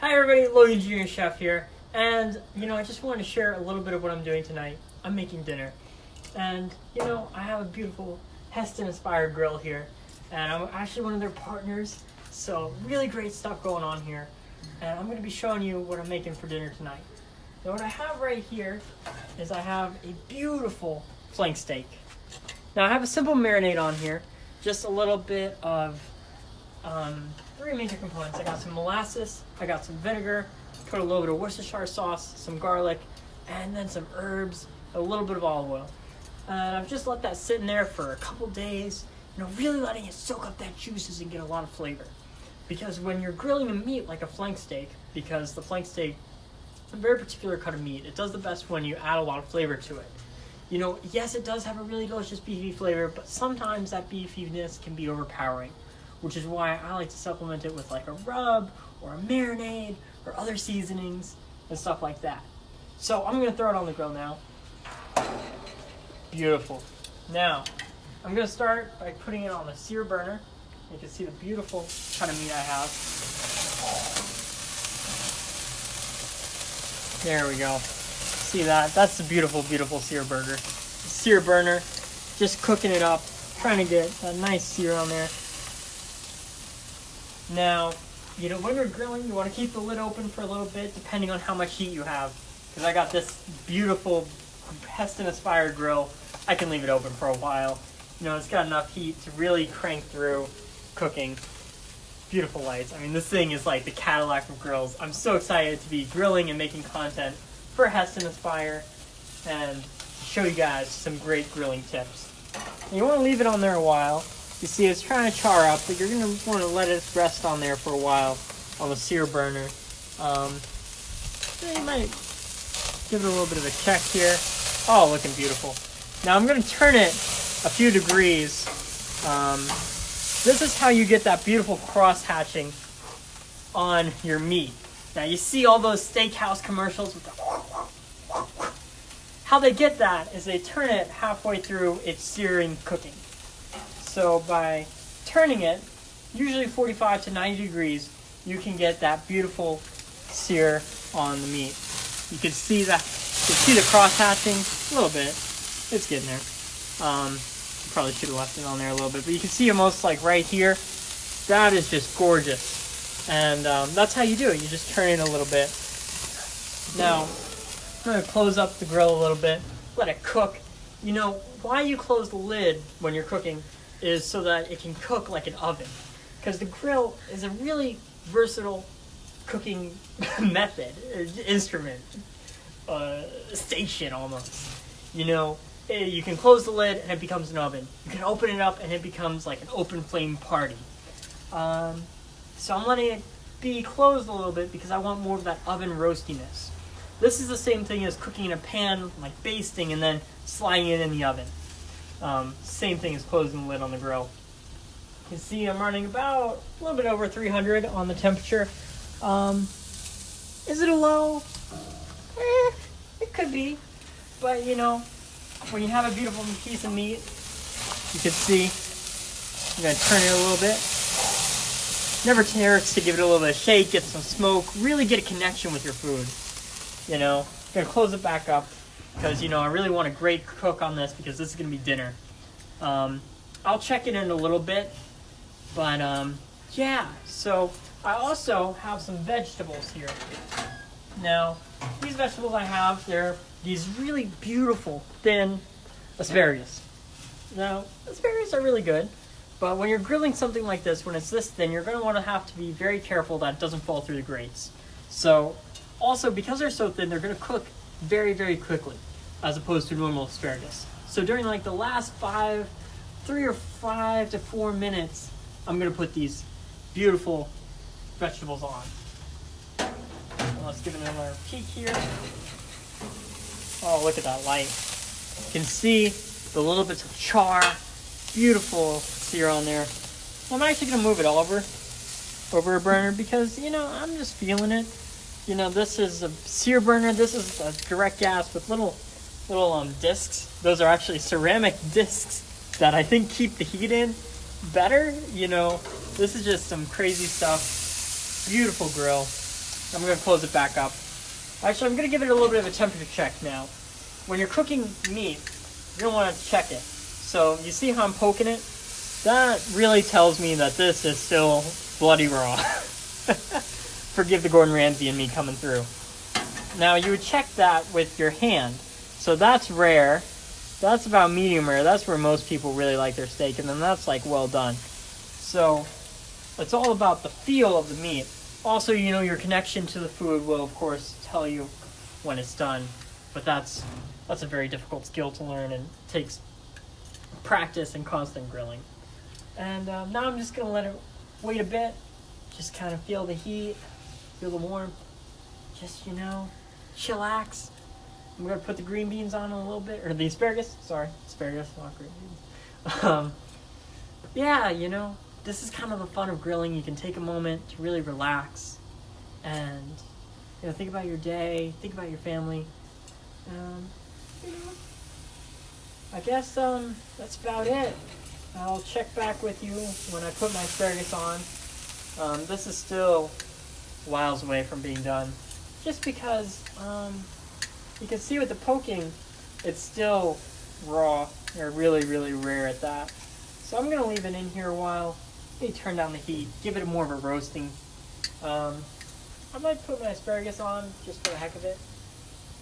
Hi everybody, Logan Junior Chef here, and you know I just wanted to share a little bit of what I'm doing tonight. I'm making dinner, and you know I have a beautiful Hestan inspired grill here, and I'm actually one of their partners, so really great stuff going on here, and I'm going to be showing you what I'm making for dinner tonight. Now what I have right here is I have a beautiful flank steak. Now I have a simple marinade on here, just a little bit of um, three major components. I got some molasses, I got some vinegar, put a little bit of Worcestershire sauce, some garlic, and then some herbs, a little bit of olive oil. And I've just let that sit in there for a couple days, you know, really letting it soak up that juices and get a lot of flavor. Because when you're grilling a meat like a flank steak, because the flank steak, is a very particular cut of meat, it does the best when you add a lot of flavor to it. You know, yes, it does have a really delicious beefy flavor, but sometimes that beefiness can be overpowering which is why I like to supplement it with like a rub or a marinade or other seasonings and stuff like that. So I'm gonna throw it on the grill now. Beautiful. Now, I'm gonna start by putting it on the sear burner. You can see the beautiful kind of meat I have. There we go. See that? That's the beautiful, beautiful sear burger. Sear burner, just cooking it up, trying to get a nice sear on there. Now, you know, when you're grilling, you want to keep the lid open for a little bit, depending on how much heat you have. Because I got this beautiful Hestan Aspire grill. I can leave it open for a while. You know, it's got enough heat to really crank through cooking. Beautiful lights. I mean, this thing is like the Cadillac of grills. I'm so excited to be grilling and making content for Hestan Aspire and show you guys some great grilling tips. You want to leave it on there a while you see it's trying to char up, but you're going to want to let it rest on there for a while on the sear burner. Um, you might give it a little bit of a check here. Oh, looking beautiful. Now I'm going to turn it a few degrees. Um, this is how you get that beautiful cross hatching on your meat. Now you see all those steakhouse commercials with the how they get that is they turn it halfway through its searing cooking. So by turning it, usually 45 to 90 degrees, you can get that beautiful sear on the meat. You can see that, you can see the cross hatching a little bit. It's getting there. Um, probably should have left it on there a little bit, but you can see almost like right here. That is just gorgeous. And um, that's how you do it. You just turn it a little bit. Now, I'm to close up the grill a little bit, let it cook. You know, why you close the lid when you're cooking is so that it can cook like an oven. Because the grill is a really versatile cooking method, instrument, uh, station almost. You know, eh, you can close the lid and it becomes an oven. You can open it up and it becomes like an open flame party. Um, so I'm letting it be closed a little bit because I want more of that oven roastiness. This is the same thing as cooking in a pan, like basting, and then sliding it in the oven. Um, same thing as closing the lid on the grill. You can see I'm running about a little bit over 300 on the temperature. Um, is it a low? Eh, it could be. But you know, when you have a beautiful piece of meat, you can see, I'm gonna turn it a little bit. Never hurts to give it a little bit of shake, get some smoke, really get a connection with your food. You know, gonna close it back up because you know I really want a great cook on this because this is gonna be dinner. Um, I'll check it in a little bit, but um, yeah. So I also have some vegetables here. Now these vegetables I have, they're these really beautiful thin asparagus. Now asparagus are really good, but when you're grilling something like this, when it's this thin, you're going to want to have to be very careful that it doesn't fall through the grates. So also because they're so thin, they're going to cook very, very quickly as opposed to normal asparagus. So during like the last five, three or five to four minutes, I'm gonna put these beautiful vegetables on. let's give it another peek here. Oh, look at that light. You can see the little bits of char, beautiful sear on there. I'm actually gonna move it over, over a burner because, you know, I'm just feeling it. You know, this is a sear burner. This is a direct gas with little little um, discs. Those are actually ceramic discs that I think keep the heat in better. You know, this is just some crazy stuff. Beautiful grill. I'm gonna close it back up. Actually, I'm gonna give it a little bit of a temperature check now. When you're cooking meat, you don't want to check it. So you see how I'm poking it? That really tells me that this is still bloody raw. Forgive the Gordon Ramsay and me coming through. Now you would check that with your hand. So that's rare. That's about medium rare. That's where most people really like their steak, and then that's like well done. So it's all about the feel of the meat. Also, you know, your connection to the food will, of course, tell you when it's done. But that's that's a very difficult skill to learn and takes practice and constant grilling. And um, now I'm just gonna let it wait a bit, just kind of feel the heat, feel the warmth, just you know, chillax. I'm gonna put the green beans on in a little bit, or the asparagus. Sorry, asparagus, not green beans. Um, yeah, you know, this is kind of the fun of grilling. You can take a moment to really relax, and you know, think about your day, think about your family. Um, you know, I guess um, that's about it. I'll check back with you when I put my asparagus on. Um, this is still miles away from being done, just because um, you can see with the poking, it's still raw or really, really rare at that. So I'm gonna leave it in here a while. Maybe turn down the heat, give it more of a roasting. Um, I might put my asparagus on just for the heck of it,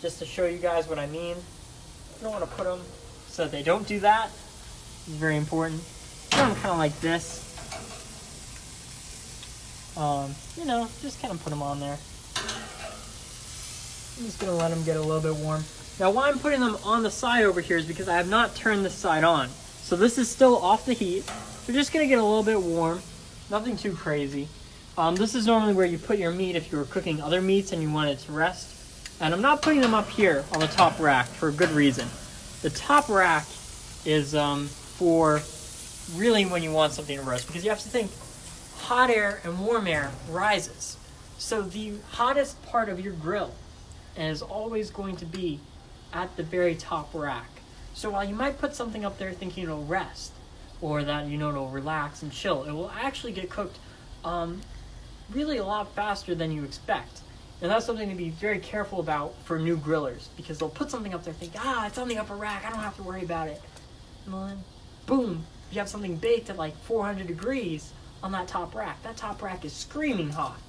just to show you guys what I mean. I don't want to put them so they don't do that. It's very important. Put them kind of like this. Um, you know, just kind of put them on there. I'm just gonna let them get a little bit warm. Now why I'm putting them on the side over here is because I have not turned this side on. So this is still off the heat. They're just gonna get a little bit warm. Nothing too crazy. Um, this is normally where you put your meat if you were cooking other meats and you want it to rest. And I'm not putting them up here on the top rack for a good reason. The top rack is um, for really when you want something to roast because you have to think hot air and warm air rises. So the hottest part of your grill is always going to be at the very top rack. So while you might put something up there thinking it'll rest or that you know it'll relax and chill, it will actually get cooked um, really a lot faster than you expect. And that's something to be very careful about for new grillers because they'll put something up there think, ah, it's on the upper rack, I don't have to worry about it. And then, boom, you have something baked at like 400 degrees on that top rack. That top rack is screaming hot.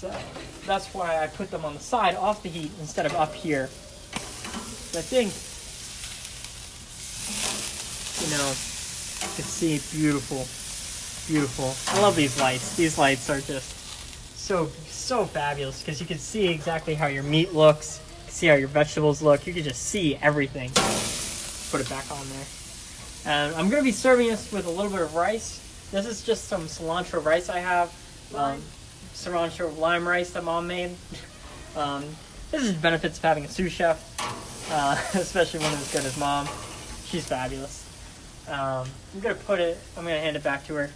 So that's why I put them on the side off the heat instead of up here. I think, you know, you can see beautiful, beautiful. I love these lights. These lights are just so, so fabulous because you can see exactly how your meat looks, see how your vegetables look. You can just see everything. Put it back on there. And I'm going to be serving this with a little bit of rice. This is just some cilantro rice I have. Um, cilantro lime rice that mom made. Um, this is the benefits of having a sous chef, uh, especially one as good as mom. She's fabulous. Um, I'm gonna put it. I'm gonna hand it back to her.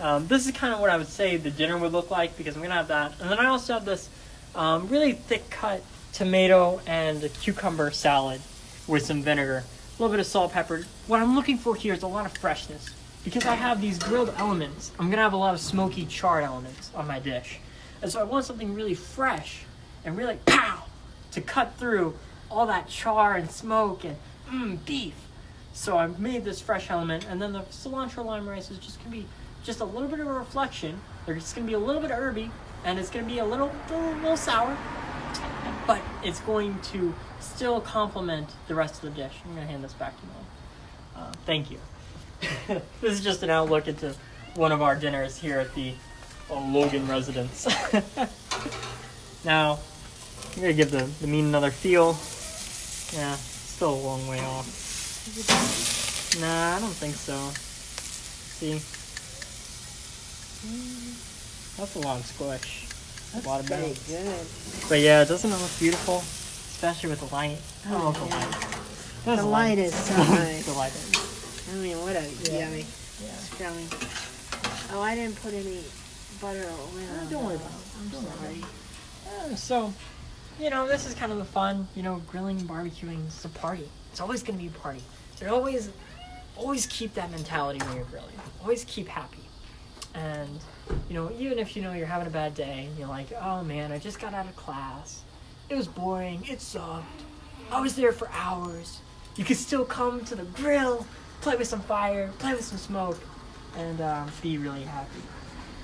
Um, this is kind of what I would say the dinner would look like because I'm gonna have that, and then I also have this um, really thick cut tomato and cucumber salad with some vinegar, a little bit of salt, pepper. What I'm looking for here is a lot of freshness because I have these grilled elements. I'm gonna have a lot of smoky charred elements on my dish, and so I want something really fresh and really pow to cut through all that char and smoke and mmm beef. So I made this fresh element, and then the cilantro lime rice is just gonna be just a little bit of a reflection. It's gonna be a little bit herby, and it's gonna be a little, little, little sour, but it's going to still complement the rest of the dish. I'm gonna hand this back to Mom. Uh, thank you. this is just an outlook into one of our dinners here at the uh, Logan residence. now, I'm gonna give the, the meat another feel. Yeah, still a long way off. Nah, I don't think so. See? That's a lot of squish. That's a lot of pretty good. But yeah, doesn't it look beautiful? Especially with the light. I Oh, love the light. The a light is so nice. the light is. I mean, what a Yeah. yummy Yeah. scrummy. Oh, I didn't put any butter or oil Oh, don't worry about it. I'm Don't sorry. Um, so, you know, this is kind of the fun. You know, grilling, and barbecuing. It's a party. It's always going to be a party. So always, always keep that mentality when you're grilling. Always keep happy. And you you know, even if you know you're having a bad day, and you're like, oh man, I just got out of class. It was boring. It sucked. I was there for hours. You can still come to the grill, play with some fire, play with some smoke, and um, be really happy.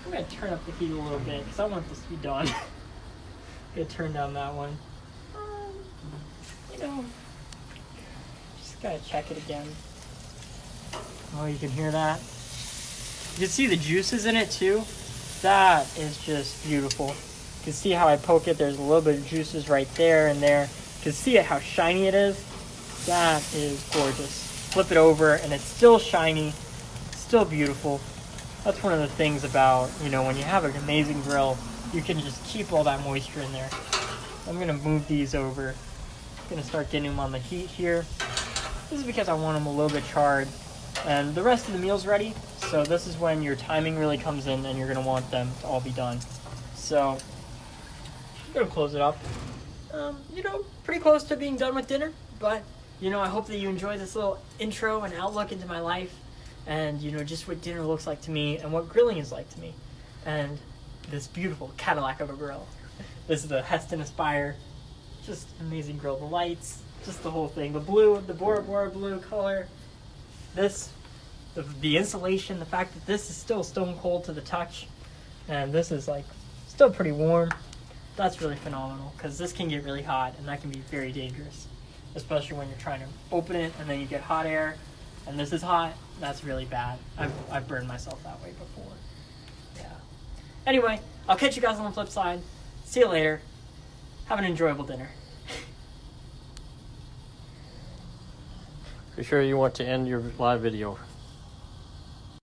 I'm gonna turn up the heat a little bit because I want this to be done. gonna turn down that one. Um, you know, just gotta check it again. Oh, you can hear that? You can see the juices in it too. That is just beautiful. You can see how I poke it. There's a little bit of juices right there and there. You can see it how shiny it is. That is gorgeous. Flip it over and it's still shiny, still beautiful. That's one of the things about, you know, when you have an amazing grill, you can just keep all that moisture in there. I'm gonna move these over. gonna start getting them on the heat here. This is because I want them a little bit charred. And the rest of the meal's ready, so this is when your timing really comes in and you're gonna want them to all be done. So, I'm gonna close it up. Um, you know, pretty close to being done with dinner, but you know, I hope that you enjoy this little intro and outlook into my life and you know, just what dinner looks like to me and what grilling is like to me. And this beautiful Cadillac of a grill. This is the Hestan Aspire. Just amazing grill. The lights, just the whole thing. The blue, the Bora Bora blue color. This, the, the insulation, the fact that this is still stone cold to the touch, and this is like still pretty warm. That's really phenomenal because this can get really hot and that can be very dangerous, especially when you're trying to open it and then you get hot air, and this is hot. That's really bad. I've I've burned myself that way before. Yeah. Anyway, I'll catch you guys on the flip side. See you later. Have an enjoyable dinner. Be sure you want to end your live video.